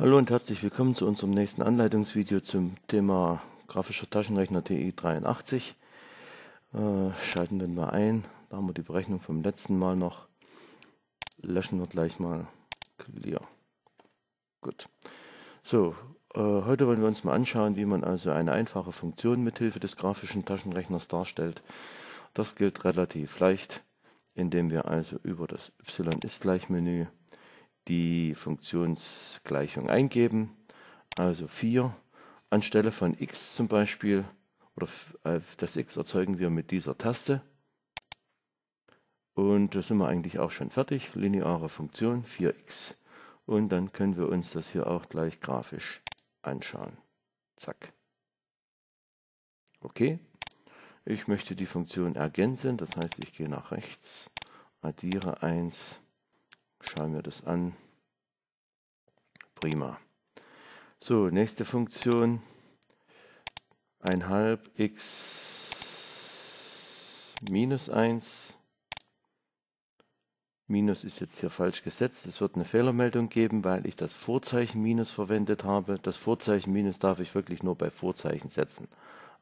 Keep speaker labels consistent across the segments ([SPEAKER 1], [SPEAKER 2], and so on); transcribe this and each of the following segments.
[SPEAKER 1] Hallo und herzlich willkommen zu unserem nächsten Anleitungsvideo zum Thema grafischer Taschenrechner TI83. Äh, schalten wir mal ein. Da haben wir die Berechnung vom letzten Mal noch. Löschen wir gleich mal. Clear. Gut. So, äh, heute wollen wir uns mal anschauen, wie man also eine einfache Funktion mithilfe des grafischen Taschenrechners darstellt. Das gilt relativ leicht, indem wir also über das y ist gleich Menü die Funktionsgleichung eingeben, also 4 anstelle von x zum Beispiel, oder äh, das x erzeugen wir mit dieser Taste. Und da sind wir eigentlich auch schon fertig, lineare Funktion 4x. Und dann können wir uns das hier auch gleich grafisch anschauen. Zack. Okay. Ich möchte die Funktion ergänzen, das heißt, ich gehe nach rechts, addiere 1, Schauen wir das an. Prima. So, nächste Funktion. 1 x minus 1. Minus ist jetzt hier falsch gesetzt. Es wird eine Fehlermeldung geben, weil ich das Vorzeichen Minus verwendet habe. Das Vorzeichen Minus darf ich wirklich nur bei Vorzeichen setzen.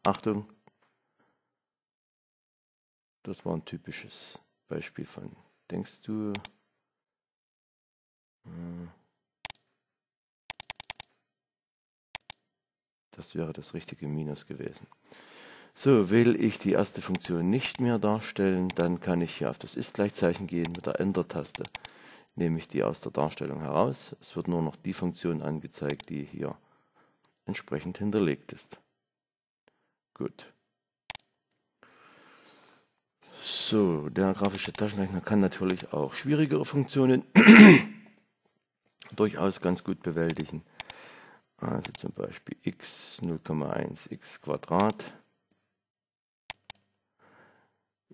[SPEAKER 1] Achtung, das war ein typisches Beispiel von, denkst du, das wäre das richtige Minus gewesen. So, will ich die erste Funktion nicht mehr darstellen, dann kann ich hier auf das Ist-Gleichzeichen gehen mit der Enter-Taste. Nehme ich die aus der Darstellung heraus. Es wird nur noch die Funktion angezeigt, die hier entsprechend hinterlegt ist. Gut. So, der grafische Taschenrechner kann natürlich auch schwierigere Funktionen durchaus ganz gut bewältigen. Also zum Beispiel x 0,1 x Quadrat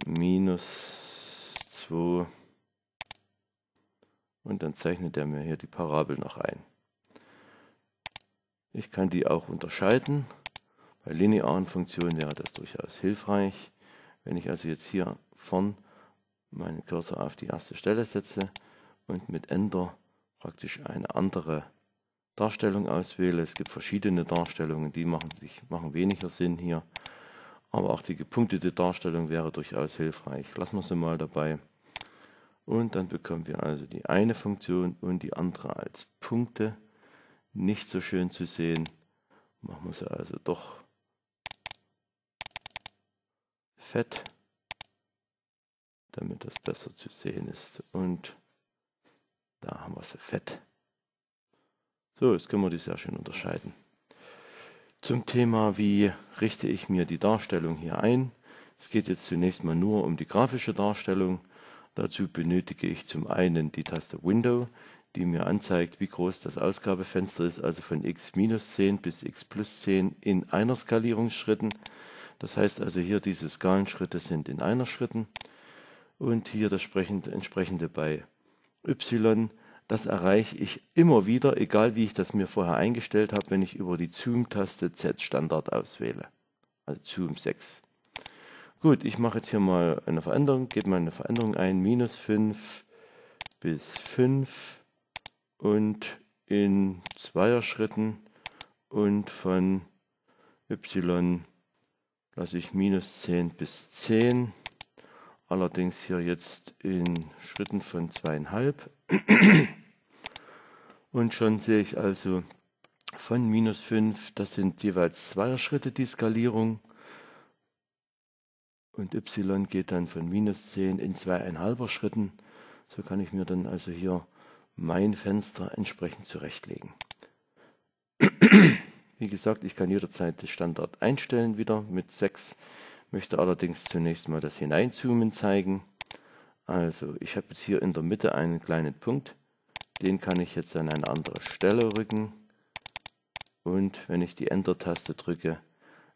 [SPEAKER 1] minus 2 und dann zeichnet er mir hier die Parabel noch ein. Ich kann die auch unterscheiden. Bei linearen Funktionen wäre das durchaus hilfreich. Wenn ich also jetzt hier vorn meinen Cursor auf die erste Stelle setze und mit Enter praktisch eine andere Darstellung auswähle. Es gibt verschiedene Darstellungen, die machen, sich, machen weniger Sinn hier. Aber auch die gepunktete Darstellung wäre durchaus hilfreich. Lassen wir sie mal dabei. Und dann bekommen wir also die eine Funktion und die andere als Punkte. Nicht so schön zu sehen. Machen wir sie also doch fett, damit das besser zu sehen ist. Und da haben wir sie fett. So, jetzt können wir die sehr schön unterscheiden. Zum Thema, wie richte ich mir die Darstellung hier ein. Es geht jetzt zunächst mal nur um die grafische Darstellung. Dazu benötige ich zum einen die Taste Window, die mir anzeigt, wie groß das Ausgabefenster ist, also von x minus 10 bis x plus 10 in einer Skalierungsschritten. Das heißt also hier diese Skalenschritte sind in einer Schritten und hier das entsprechende bei y, das erreiche ich immer wieder, egal wie ich das mir vorher eingestellt habe, wenn ich über die Zoom-Taste Z Standard auswähle. Also Zoom 6. Gut, ich mache jetzt hier mal eine Veränderung, gebe mal eine Veränderung ein, minus 5 bis 5 und in Zweierschritten und von y lasse ich minus 10 bis 10 allerdings hier jetzt in Schritten von zweieinhalb. Und schon sehe ich also von minus 5, das sind jeweils zweier Schritte die Skalierung. Und y geht dann von minus 10 in zweieinhalber Schritten. So kann ich mir dann also hier mein Fenster entsprechend zurechtlegen. Wie gesagt, ich kann jederzeit den Standard einstellen wieder mit 6 möchte allerdings zunächst mal das Hineinzoomen zeigen. Also ich habe jetzt hier in der Mitte einen kleinen Punkt, den kann ich jetzt an eine andere Stelle rücken und wenn ich die Enter-Taste drücke,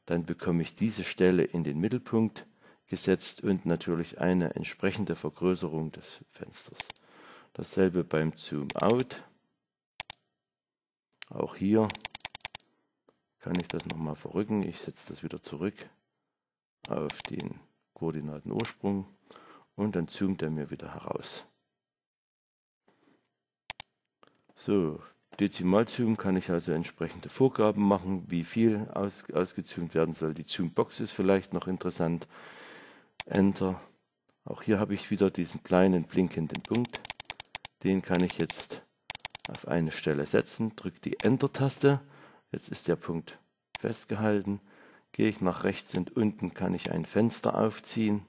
[SPEAKER 1] dann bekomme ich diese Stelle in den Mittelpunkt gesetzt und natürlich eine entsprechende Vergrößerung des Fensters. Dasselbe beim Zoom Out. Auch hier kann ich das nochmal verrücken. Ich setze das wieder zurück auf den Koordinatenursprung und dann zoomt er mir wieder heraus. So, Dezimalzoom kann ich also entsprechende Vorgaben machen, wie viel aus, ausgezoomt werden soll. Die Zoombox ist vielleicht noch interessant. Enter. Auch hier habe ich wieder diesen kleinen blinkenden Punkt. Den kann ich jetzt auf eine Stelle setzen, drücke die Enter-Taste. Jetzt ist der Punkt festgehalten. Gehe ich nach rechts und unten kann ich ein Fenster aufziehen.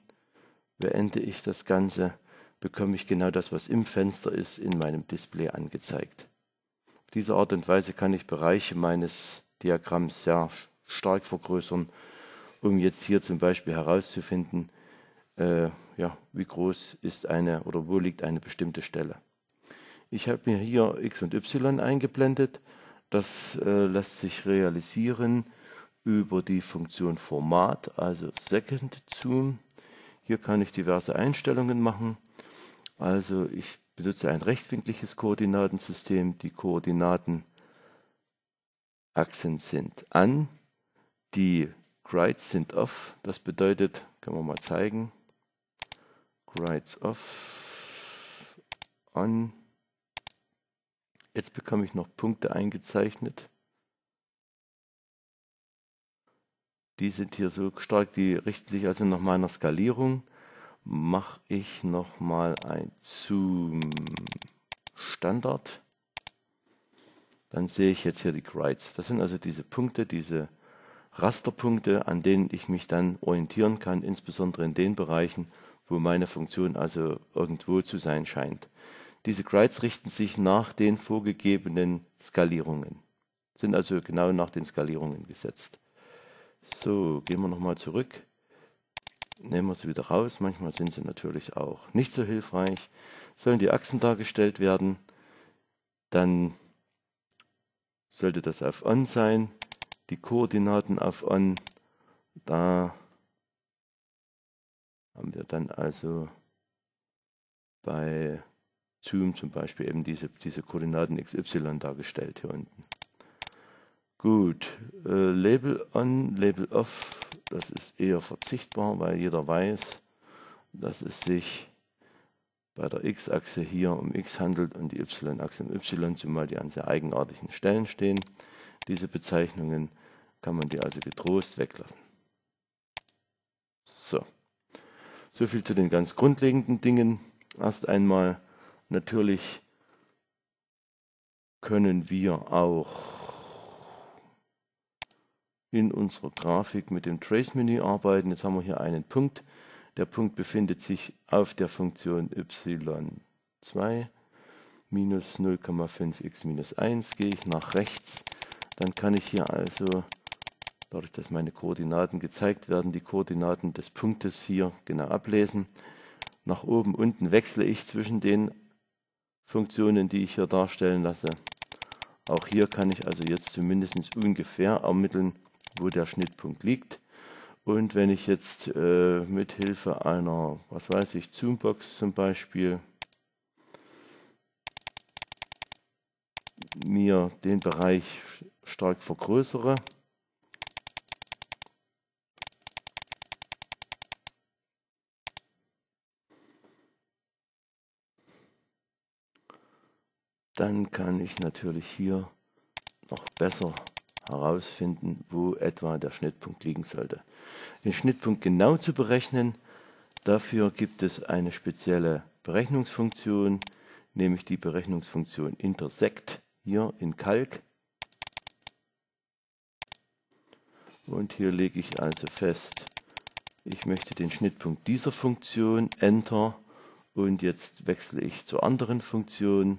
[SPEAKER 1] Beende ich das Ganze, bekomme ich genau das, was im Fenster ist, in meinem Display angezeigt. Auf diese Art und Weise kann ich Bereiche meines Diagramms sehr stark vergrößern, um jetzt hier zum Beispiel herauszufinden, äh, ja, wie groß ist eine oder wo liegt eine bestimmte Stelle. Ich habe mir hier x und y eingeblendet. Das äh, lässt sich realisieren über die Funktion Format, also Second Zoom. Hier kann ich diverse Einstellungen machen. Also ich benutze ein rechtwinkliges Koordinatensystem. Die Koordinatenachsen sind an, die Grides sind off. Das bedeutet, können wir mal zeigen, Grides off, on. Jetzt bekomme ich noch Punkte eingezeichnet. Die sind hier so stark, die richten sich also nach meiner Skalierung. Mache ich nochmal ein Zoom Standard. Dann sehe ich jetzt hier die Grides. Das sind also diese Punkte, diese Rasterpunkte, an denen ich mich dann orientieren kann, insbesondere in den Bereichen, wo meine Funktion also irgendwo zu sein scheint. Diese Grides richten sich nach den vorgegebenen Skalierungen, sind also genau nach den Skalierungen gesetzt. So, gehen wir nochmal zurück. Nehmen wir sie wieder raus. Manchmal sind sie natürlich auch nicht so hilfreich. Sollen die Achsen dargestellt werden, dann sollte das auf On sein. Die Koordinaten auf On, da haben wir dann also bei Zoom zum Beispiel eben diese, diese Koordinaten XY dargestellt hier unten. Gut, äh, Label on, Label off, das ist eher verzichtbar, weil jeder weiß, dass es sich bei der x-Achse hier um x handelt und die y-Achse um y, zumal die an sehr eigenartigen Stellen stehen. Diese Bezeichnungen kann man die also getrost weglassen. So, so viel zu den ganz grundlegenden Dingen. Erst einmal natürlich können wir auch in unserer Grafik mit dem Trace-Menü arbeiten. Jetzt haben wir hier einen Punkt. Der Punkt befindet sich auf der Funktion y2 minus 0,5x minus 1. Gehe ich nach rechts, dann kann ich hier also, dadurch dass meine Koordinaten gezeigt werden, die Koordinaten des Punktes hier genau ablesen. Nach oben, unten wechsle ich zwischen den Funktionen, die ich hier darstellen lasse. Auch hier kann ich also jetzt zumindest ungefähr ermitteln, wo der Schnittpunkt liegt. Und wenn ich jetzt äh, mit Hilfe einer, was weiß ich, Zoombox zum Beispiel, mir den Bereich stark vergrößere, dann kann ich natürlich hier noch besser herausfinden, wo etwa der Schnittpunkt liegen sollte. Den Schnittpunkt genau zu berechnen, dafür gibt es eine spezielle Berechnungsfunktion, nämlich die Berechnungsfunktion intersect hier in Calc. Und hier lege ich also fest, ich möchte den Schnittpunkt dieser Funktion, Enter, und jetzt wechsle ich zur anderen Funktion,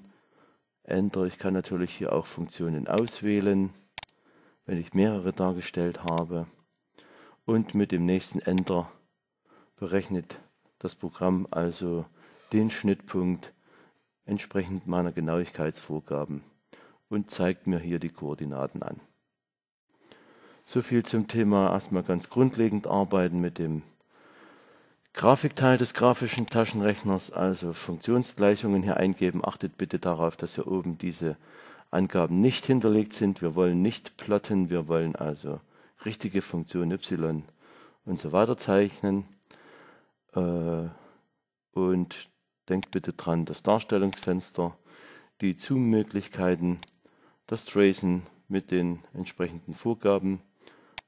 [SPEAKER 1] Enter. Ich kann natürlich hier auch Funktionen auswählen wenn ich mehrere dargestellt habe. Und mit dem nächsten Enter berechnet das Programm also den Schnittpunkt entsprechend meiner Genauigkeitsvorgaben und zeigt mir hier die Koordinaten an. So viel zum Thema erstmal ganz grundlegend arbeiten mit dem Grafikteil des grafischen Taschenrechners, also Funktionsgleichungen hier eingeben. Achtet bitte darauf, dass hier oben diese Angaben nicht hinterlegt sind. Wir wollen nicht plotten, wir wollen also richtige Funktion y und so weiter zeichnen. Äh, und denkt bitte dran, das Darstellungsfenster, die Zoom-Möglichkeiten das Tracen mit den entsprechenden Vorgaben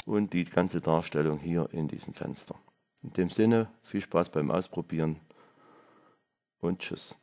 [SPEAKER 1] und die ganze Darstellung hier in diesem Fenster. In dem Sinne, viel Spaß beim Ausprobieren und Tschüss.